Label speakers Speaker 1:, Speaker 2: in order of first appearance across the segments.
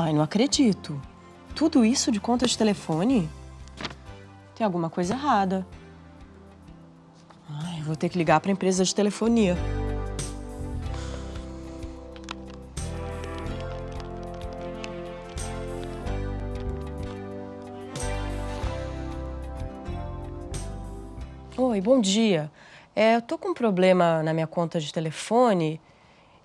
Speaker 1: Ai, não acredito. Tudo isso de conta de telefone? Tem alguma coisa errada. Ai, vou ter que ligar para a empresa de telefonia. Oi, bom dia. É, eu tô com um problema na minha conta de telefone.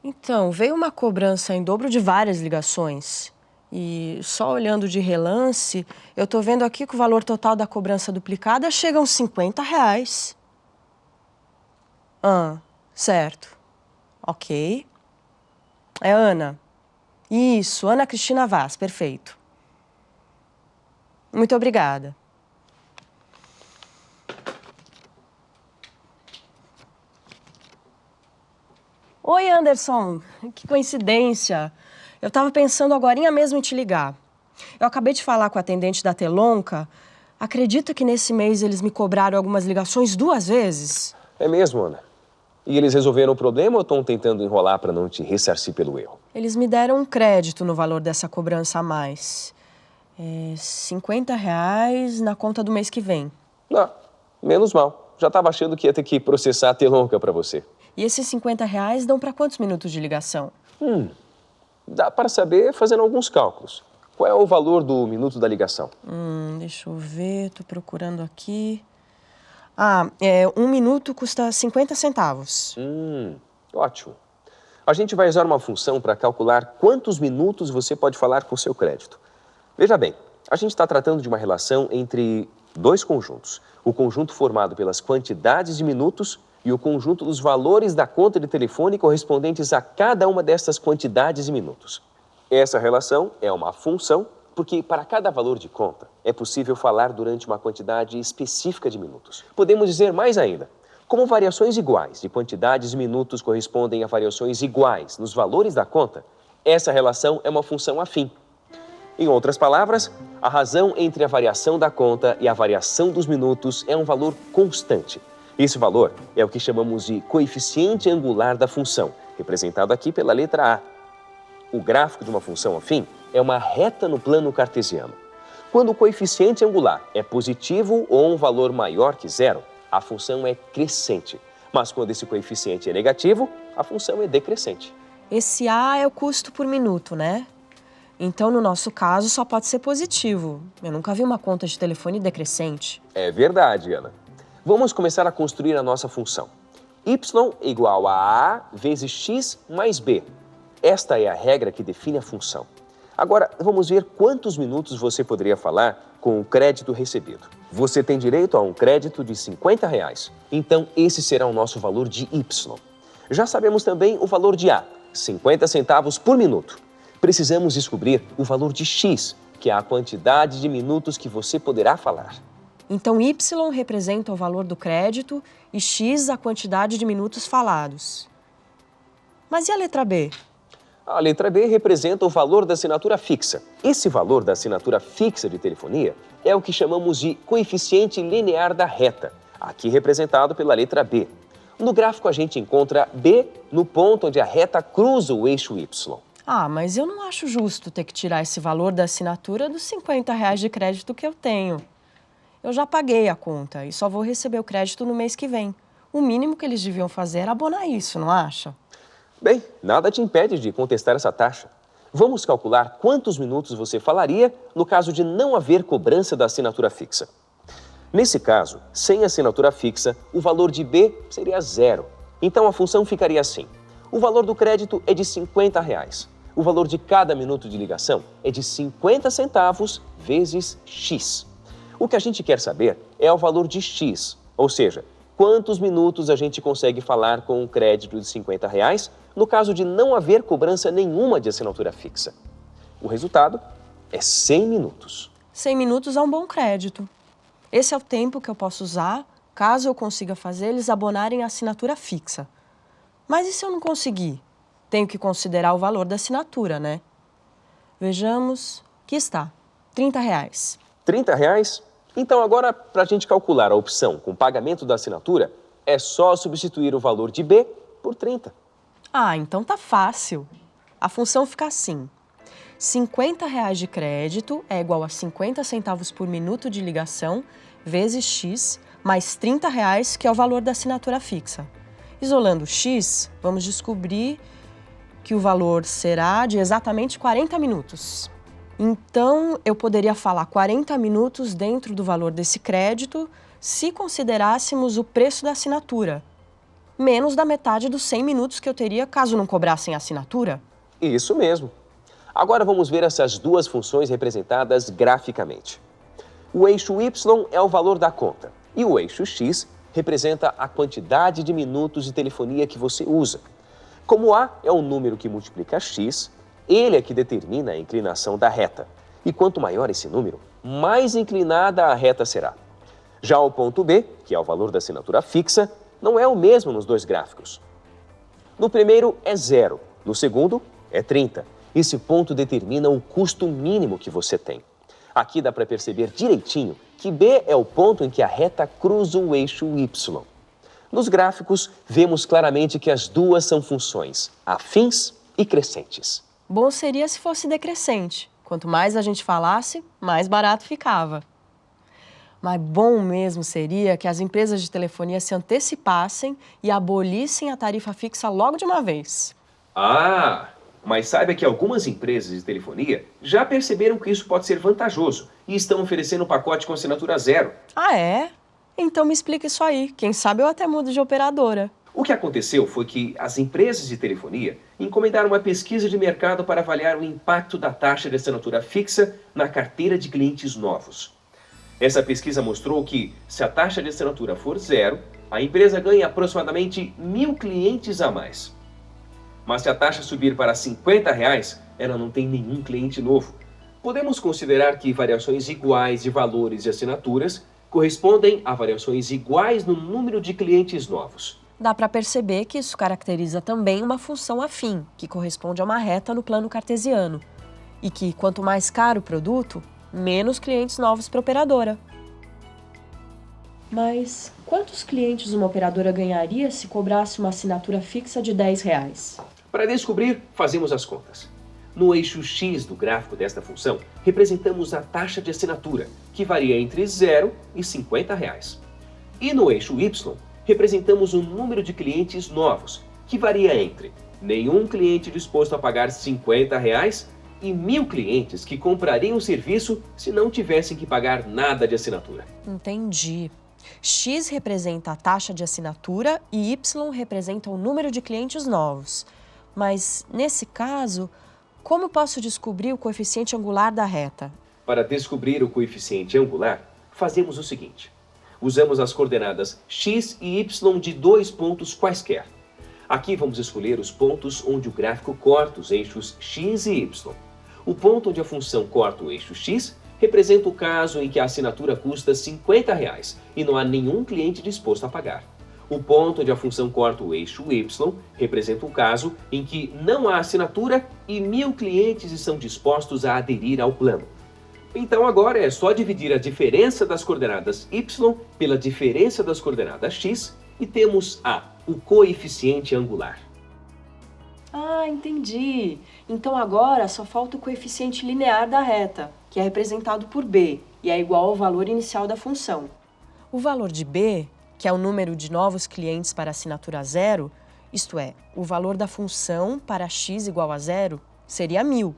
Speaker 1: Então, veio uma cobrança em dobro de várias ligações. E só olhando de relance, eu tô vendo aqui que o valor total da cobrança duplicada chega a uns 50 reais. Ah, certo. Ok. É Ana. Isso, Ana Cristina Vaz, perfeito. Muito obrigada. Oi, Anderson. Que coincidência. Eu estava pensando agora mesmo em te ligar. Eu acabei de falar com a atendente da Telonca. Acredita que nesse mês eles me cobraram algumas ligações duas vezes?
Speaker 2: É mesmo, Ana. E eles resolveram o problema ou estão tentando enrolar para não te ressarcir pelo erro?
Speaker 1: Eles me deram um crédito no valor dessa cobrança a mais. É 50 reais na conta do mês que vem.
Speaker 2: Ah, menos mal. Já estava achando que ia ter que processar a Telonca para você.
Speaker 1: E esses 50 reais dão para quantos minutos de ligação?
Speaker 2: Hum, dá para saber fazendo alguns cálculos. Qual é o valor do minuto da ligação?
Speaker 1: Hum, deixa eu ver, tô procurando aqui. Ah, é, um minuto custa 50 centavos.
Speaker 2: Hum, ótimo. A gente vai usar uma função para calcular quantos minutos você pode falar com seu crédito. Veja bem, a gente está tratando de uma relação entre dois conjuntos. O conjunto formado pelas quantidades de minutos e o conjunto dos valores da conta de telefone correspondentes a cada uma destas quantidades e minutos. Essa relação é uma função porque para cada valor de conta é possível falar durante uma quantidade específica de minutos. Podemos dizer mais ainda, como variações iguais de quantidades de minutos correspondem a variações iguais nos valores da conta, essa relação é uma função afim. Em outras palavras, a razão entre a variação da conta e a variação dos minutos é um valor constante, esse valor é o que chamamos de coeficiente angular da função, representado aqui pela letra A. O gráfico de uma função afim é uma reta no plano cartesiano. Quando o coeficiente angular é positivo ou um valor maior que zero, a função é crescente. Mas quando esse coeficiente é negativo, a função é decrescente.
Speaker 1: Esse A é o custo por minuto, né? Então, no nosso caso, só pode ser positivo. Eu nunca vi uma conta de telefone decrescente.
Speaker 2: É verdade, Ana. Vamos começar a construir a nossa função. y igual a a vezes x mais b. Esta é a regra que define a função. Agora, vamos ver quantos minutos você poderia falar com o crédito recebido. Você tem direito a um crédito de 50 reais. Então, esse será o nosso valor de y. Já sabemos também o valor de a, 50 centavos por minuto. Precisamos descobrir o valor de x, que é a quantidade de minutos que você poderá falar.
Speaker 1: Então, Y representa o valor do crédito e X a quantidade de minutos falados. Mas e a letra B?
Speaker 2: A letra B representa o valor da assinatura fixa. Esse valor da assinatura fixa de telefonia é o que chamamos de coeficiente linear da reta, aqui representado pela letra B. No gráfico, a gente encontra B no ponto onde a reta cruza o eixo Y.
Speaker 1: Ah, mas eu não acho justo ter que tirar esse valor da assinatura dos 50 reais de crédito que eu tenho eu já paguei a conta e só vou receber o crédito no mês que vem. O mínimo que eles deviam fazer era abonar isso, não acha?
Speaker 2: Bem, nada te impede de contestar essa taxa. Vamos calcular quantos minutos você falaria no caso de não haver cobrança da assinatura fixa. Nesse caso, sem assinatura fixa, o valor de B seria zero. Então a função ficaria assim. O valor do crédito é de 50 reais. O valor de cada minuto de ligação é de 50 centavos vezes X. O que a gente quer saber é o valor de X, ou seja, quantos minutos a gente consegue falar com um crédito de 50 reais no caso de não haver cobrança nenhuma de assinatura fixa. O resultado é 100 minutos.
Speaker 1: 100 minutos é um bom crédito. Esse é o tempo que eu posso usar caso eu consiga fazer eles abonarem a assinatura fixa. Mas e se eu não conseguir? Tenho que considerar o valor da assinatura, né? Vejamos, aqui está, 30 reais.
Speaker 2: 30 reais então agora, para a gente calcular a opção com pagamento da assinatura, é só substituir o valor de B por 30.
Speaker 1: Ah, então tá fácil. A função fica assim. 50 reais de crédito é igual a 50 centavos por minuto de ligação, vezes X, mais 30 reais, que é o valor da assinatura fixa. Isolando X, vamos descobrir que o valor será de exatamente 40 minutos. Então, eu poderia falar 40 minutos dentro do valor desse crédito se considerássemos o preço da assinatura, menos da metade dos 100 minutos que eu teria caso não cobrassem a assinatura.
Speaker 2: Isso mesmo. Agora vamos ver essas duas funções representadas graficamente. O eixo Y é o valor da conta e o eixo X representa a quantidade de minutos de telefonia que você usa. Como A é o número que multiplica X, ele é que determina a inclinação da reta. E quanto maior esse número, mais inclinada a reta será. Já o ponto B, que é o valor da assinatura fixa, não é o mesmo nos dois gráficos. No primeiro é zero, no segundo é 30. Esse ponto determina o custo mínimo que você tem. Aqui dá para perceber direitinho que B é o ponto em que a reta cruza o eixo Y. Nos gráficos, vemos claramente que as duas são funções afins e crescentes.
Speaker 1: Bom seria se fosse decrescente. Quanto mais a gente falasse, mais barato ficava. Mas bom mesmo seria que as empresas de telefonia se antecipassem e abolissem a tarifa fixa logo de uma vez.
Speaker 2: Ah, mas saiba que algumas empresas de telefonia já perceberam que isso pode ser vantajoso e estão oferecendo um pacote com assinatura zero.
Speaker 1: Ah, é? Então me explica isso aí. Quem sabe eu até mudo de operadora.
Speaker 2: O que aconteceu foi que as empresas de telefonia encomendaram uma pesquisa de mercado para avaliar o impacto da taxa de assinatura fixa na carteira de clientes novos. Essa pesquisa mostrou que, se a taxa de assinatura for zero, a empresa ganha aproximadamente mil clientes a mais. Mas se a taxa subir para 50 reais, ela não tem nenhum cliente novo. Podemos considerar que variações iguais de valores e assinaturas correspondem a variações iguais no número de clientes novos
Speaker 1: dá para perceber que isso caracteriza também uma função afim, que corresponde a uma reta no plano cartesiano, e que quanto mais caro o produto, menos clientes novos para a operadora. Mas quantos clientes uma operadora ganharia se cobrasse uma assinatura fixa de 10 reais?
Speaker 2: Para descobrir, fazemos as contas. No eixo X do gráfico desta função, representamos a taxa de assinatura, que varia entre 0 e 50 reais. E no eixo Y, representamos o um número de clientes novos, que varia entre nenhum cliente disposto a pagar 50 reais e mil clientes que comprariam o serviço se não tivessem que pagar nada de assinatura.
Speaker 1: Entendi. X representa a taxa de assinatura e Y representa o número de clientes novos. Mas, nesse caso, como posso descobrir o coeficiente angular da reta?
Speaker 2: Para descobrir o coeficiente angular, fazemos o seguinte usamos as coordenadas x e y de dois pontos quaisquer. Aqui vamos escolher os pontos onde o gráfico corta os eixos x e y. O ponto onde a função corta o eixo x representa o caso em que a assinatura custa 50 reais, e não há nenhum cliente disposto a pagar. O ponto onde a função corta o eixo y representa o caso em que não há assinatura e mil clientes estão dispostos a aderir ao plano. Então agora é só dividir a diferença das coordenadas y pela diferença das coordenadas x e temos A, o coeficiente angular.
Speaker 1: Ah, entendi. Então agora só falta o coeficiente linear da reta, que é representado por b, e é igual ao valor inicial da função. O valor de b, que é o número de novos clientes para assinatura zero, isto é, o valor da função para x igual a zero, seria 1000.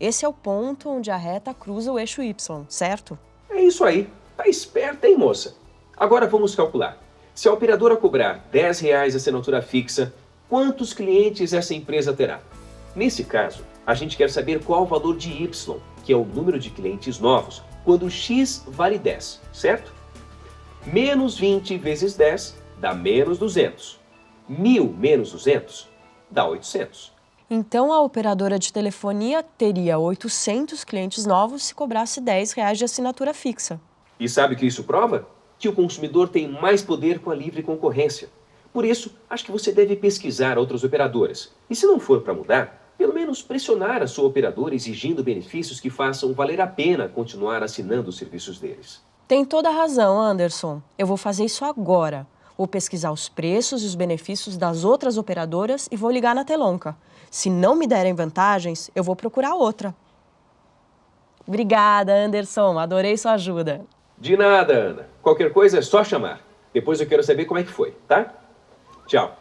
Speaker 1: Esse é o ponto onde a reta cruza o eixo Y, certo?
Speaker 2: É isso aí. Tá esperta, hein, moça? Agora vamos calcular. Se a operadora cobrar R$ reais a assinatura fixa, quantos clientes essa empresa terá? Nesse caso, a gente quer saber qual o valor de Y, que é o número de clientes novos, quando X vale 10, certo? Menos 20 vezes 10 dá menos 200. 1.000 menos 200 dá 800.
Speaker 1: Então, a operadora de telefonia teria 800 clientes novos se cobrasse 10 reais de assinatura fixa.
Speaker 2: E sabe o que isso prova? Que o consumidor tem mais poder com a livre concorrência. Por isso, acho que você deve pesquisar outras operadoras. E se não for para mudar, pelo menos pressionar a sua operadora exigindo benefícios que façam valer a pena continuar assinando os serviços deles.
Speaker 1: Tem toda a razão, Anderson. Eu vou fazer isso agora. Vou pesquisar os preços e os benefícios das outras operadoras e vou ligar na Telonca. Se não me derem vantagens, eu vou procurar outra. Obrigada, Anderson. Adorei sua ajuda.
Speaker 2: De nada, Ana. Qualquer coisa é só chamar. Depois eu quero saber como é que foi, tá? Tchau.